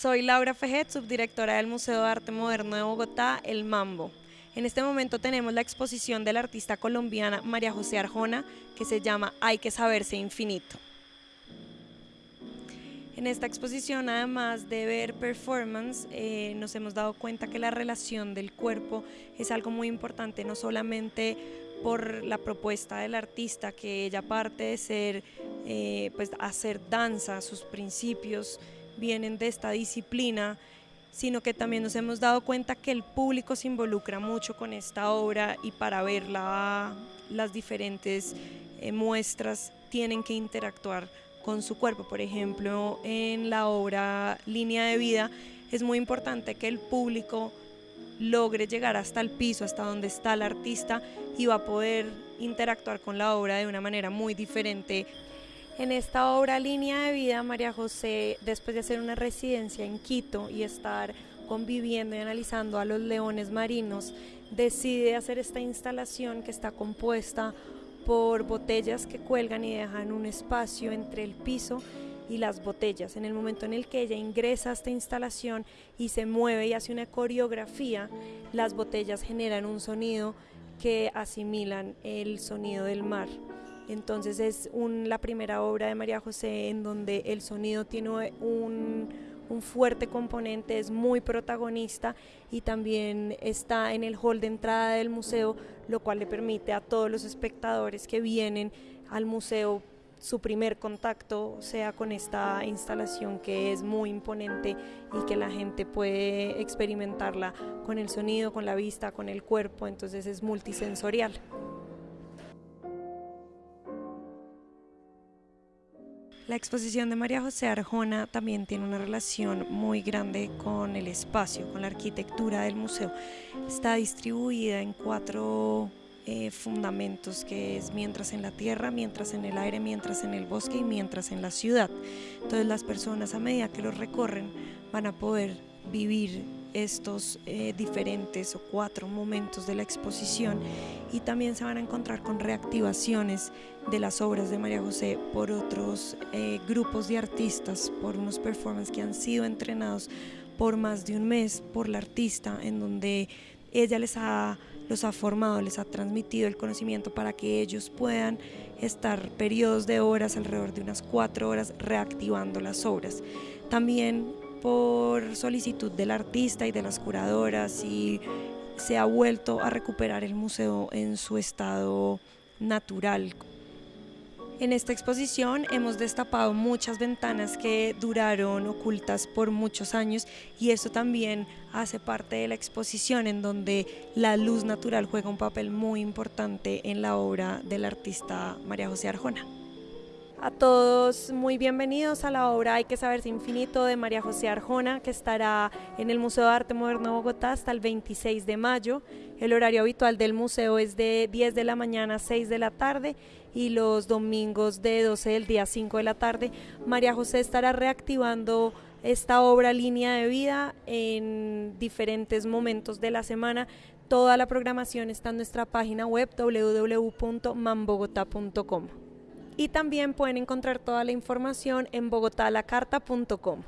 Soy Laura Fejet, subdirectora del Museo de Arte Moderno de Bogotá, El Mambo. En este momento tenemos la exposición de la artista colombiana María José Arjona que se llama Hay que saberse infinito. En esta exposición, además de ver performance, eh, nos hemos dado cuenta que la relación del cuerpo es algo muy importante, no solamente por la propuesta del artista, que ella parte de ser, eh, pues hacer danza, sus principios vienen de esta disciplina, sino que también nos hemos dado cuenta que el público se involucra mucho con esta obra y para verla las diferentes eh, muestras tienen que interactuar con su cuerpo. Por ejemplo, en la obra Línea de Vida es muy importante que el público logre llegar hasta el piso, hasta donde está el artista y va a poder interactuar con la obra de una manera muy diferente. En esta obra Línea de Vida, María José, después de hacer una residencia en Quito y estar conviviendo y analizando a los leones marinos, decide hacer esta instalación que está compuesta por botellas que cuelgan y dejan un espacio entre el piso y las botellas. En el momento en el que ella ingresa a esta instalación y se mueve y hace una coreografía, las botellas generan un sonido que asimilan el sonido del mar. Entonces es la primera obra de María José en donde el sonido tiene un, un fuerte componente, es muy protagonista y también está en el hall de entrada del museo, lo cual le permite a todos los espectadores que vienen al museo su primer contacto sea con esta instalación que es muy imponente y que la gente puede experimentarla con el sonido, con la vista, con el cuerpo, entonces es multisensorial. La exposición de María José Arjona también tiene una relación muy grande con el espacio, con la arquitectura del museo. Está distribuida en cuatro eh, fundamentos que es mientras en la tierra, mientras en el aire, mientras en el bosque y mientras en la ciudad. Entonces las personas a medida que los recorren van a poder vivir estos eh, diferentes o cuatro momentos de la exposición y también se van a encontrar con reactivaciones de las obras de María José por otros eh, grupos de artistas, por unos performances que han sido entrenados por más de un mes por la artista, en donde ella les ha, los ha formado, les ha transmitido el conocimiento para que ellos puedan estar periodos de horas, alrededor de unas cuatro horas, reactivando las obras. También por solicitud del artista y de las curadoras y se ha vuelto a recuperar el museo en su estado natural. En esta exposición hemos destapado muchas ventanas que duraron ocultas por muchos años y eso también hace parte de la exposición en donde la luz natural juega un papel muy importante en la obra del artista María José Arjona. A todos muy bienvenidos a la obra Hay que saberse infinito de María José Arjona, que estará en el Museo de Arte Moderno de Bogotá hasta el 26 de mayo. El horario habitual del museo es de 10 de la mañana a 6 de la tarde y los domingos de 12 del día a 5 de la tarde. María José estará reactivando esta obra Línea de Vida en diferentes momentos de la semana. Toda la programación está en nuestra página web www.mambogota.com y también pueden encontrar toda la información en bogotalacarta.com.